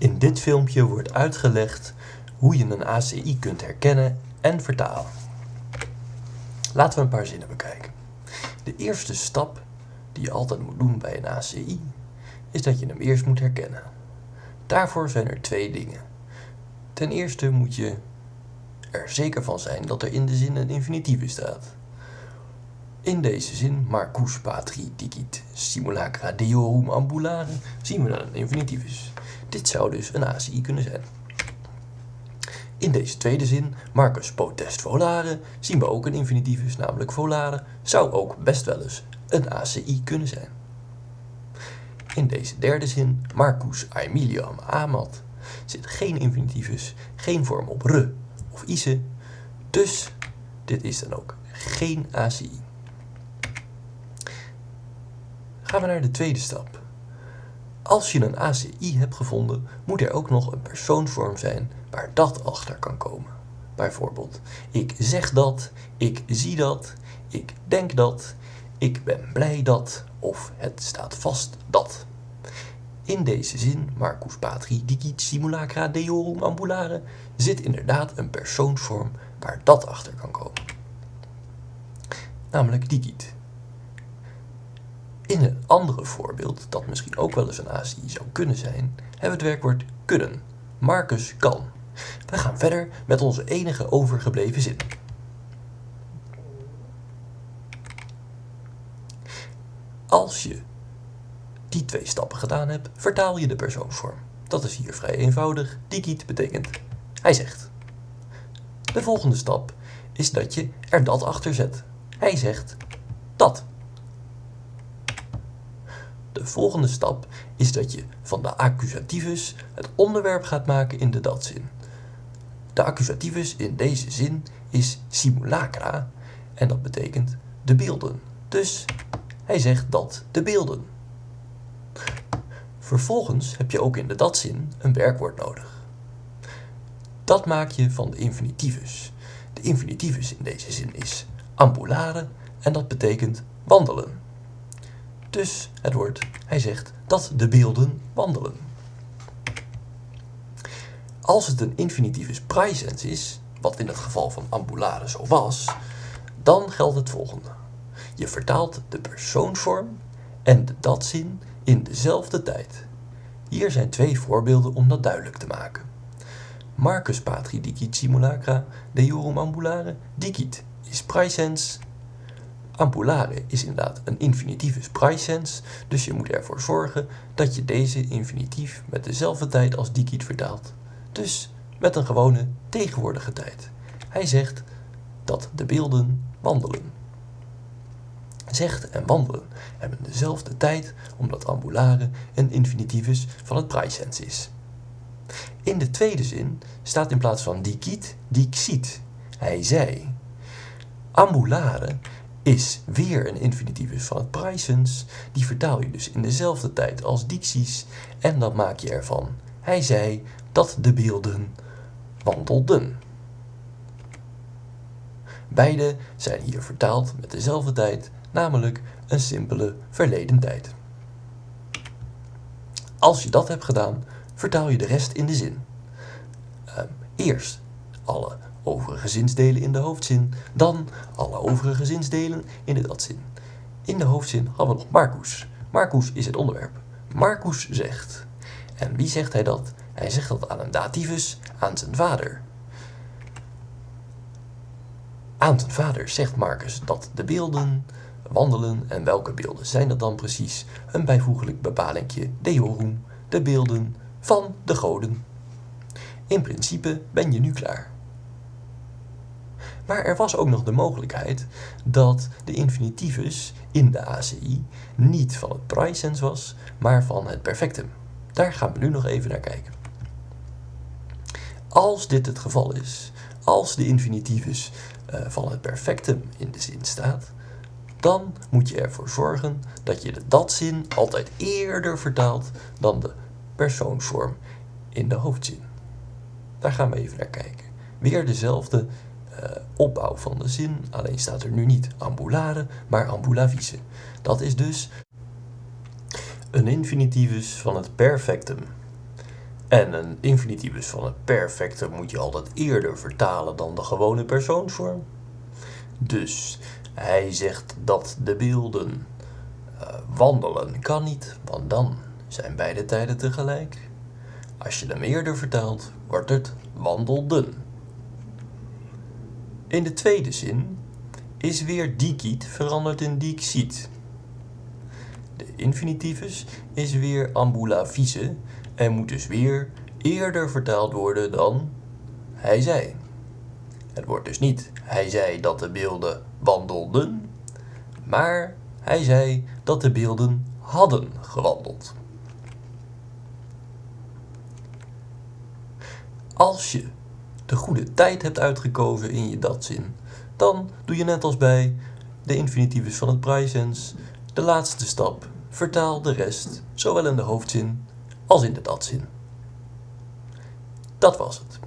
In dit filmpje wordt uitgelegd hoe je een ACI kunt herkennen en vertalen. Laten we een paar zinnen bekijken. De eerste stap die je altijd moet doen bij een ACI is dat je hem eerst moet herkennen. Daarvoor zijn er twee dingen. Ten eerste moet je er zeker van zijn dat er in de zin een infinitieve staat. In deze zin, Marcus patri dicit simulacra deorum ambulare, zien we dat een infinitief is. Dit zou dus een ACI kunnen zijn. In deze tweede zin, Marcus potest volare, zien we ook een infinitivus, namelijk volare, zou ook best wel eens een ACI kunnen zijn. In deze derde zin, Marcus aemiliam amat, zit geen infinitivus, geen vorm op re of ise, dus dit is dan ook geen ACI. Gaan we naar de tweede stap. Als je een ACI hebt gevonden, moet er ook nog een persoonsvorm zijn waar dat achter kan komen. Bijvoorbeeld, ik zeg dat, ik zie dat, ik denk dat, ik ben blij dat of het staat vast dat. In deze zin, Marcus Patri dicit simulacra deorum ambulare, zit inderdaad een persoonsvorm waar dat achter kan komen. Namelijk dicit. In een andere voorbeeld, dat misschien ook wel eens een ACI zou kunnen zijn, hebben we het werkwoord kunnen. Marcus kan. We gaan verder met onze enige overgebleven zin. Als je die twee stappen gedaan hebt, vertaal je de persoonsvorm. Dat is hier vrij eenvoudig. Dicit betekent hij zegt. De volgende stap is dat je er dat achter zet. Hij zegt dat. De volgende stap is dat je van de accusativus het onderwerp gaat maken in de datzin. De accusativus in deze zin is simulacra en dat betekent de beelden. Dus hij zegt dat de beelden. Vervolgens heb je ook in de datzin een werkwoord nodig. Dat maak je van de infinitivus. De infinitivus in deze zin is ambulare en dat betekent wandelen. Dus het woord, hij zegt dat de beelden wandelen. Als het een infinitivus praesens is, wat in het geval van ambulare zo was, dan geldt het volgende. Je vertaalt de persoonsvorm en de datzin in dezelfde tijd. Hier zijn twee voorbeelden om dat duidelijk te maken. Marcus patri dicit simulacra deorum ambulare dicit is praesens Ambulare is inderdaad een infinitivus praesens, dus je moet ervoor zorgen dat je deze infinitief met dezelfde tijd als dicit vertaalt. Dus met een gewone tegenwoordige tijd. Hij zegt dat de beelden wandelen. Zegt en wandelen hebben dezelfde tijd omdat ambulare een infinitivus van het praesens is. In de tweede zin staat in plaats van dicit, dixit. Hij zei. Ambulare is weer een infinitivus van het praesens. Die vertaal je dus in dezelfde tijd als dicties en dan maak je ervan. Hij zei dat de beelden wandelden. Beide zijn hier vertaald met dezelfde tijd, namelijk een simpele verleden tijd. Als je dat hebt gedaan, vertaal je de rest in de zin. Uh, eerst alle overige zinsdelen in de hoofdzin, dan alle overige zinsdelen in de datzin. In de hoofdzin hadden we nog Marcus. Marcus is het onderwerp. Marcus zegt. En wie zegt hij dat? Hij zegt dat aan een dativus, aan zijn vader. Aan zijn vader zegt Marcus dat de beelden wandelen en welke beelden zijn dat dan precies? Een bijvoeglijk bepalingje, deorum, de beelden van de goden. In principe ben je nu klaar. Maar er was ook nog de mogelijkheid dat de infinitivus in de ACI niet van het praesens was, maar van het perfectum. Daar gaan we nu nog even naar kijken. Als dit het geval is, als de infinitivus uh, van het perfectum in de zin staat, dan moet je ervoor zorgen dat je de datzin altijd eerder vertaalt dan de persoonsvorm in de hoofdzin. Daar gaan we even naar kijken. Weer dezelfde opbouw van de zin, alleen staat er nu niet ambulare, maar ambulavise. Dat is dus een infinitivus van het perfectum. En een infinitivus van het perfecte moet je altijd eerder vertalen dan de gewone persoonsvorm. Dus hij zegt dat de beelden uh, wandelen kan niet, want dan zijn beide tijden tegelijk. Als je hem eerder vertaalt, wordt het wandelden. In de tweede zin is weer dikiet veranderd in dixit. De infinitivus is weer ambulavise en moet dus weer eerder vertaald worden dan hij zei. Het wordt dus niet hij zei dat de beelden wandelden, maar hij zei dat de beelden hadden gewandeld. Als je de goede tijd hebt uitgekozen in je datzin, dan doe je net als bij de infinitivus van het praesens de laatste stap. Vertaal de rest, zowel in de hoofdzin als in de datzin. Dat was het.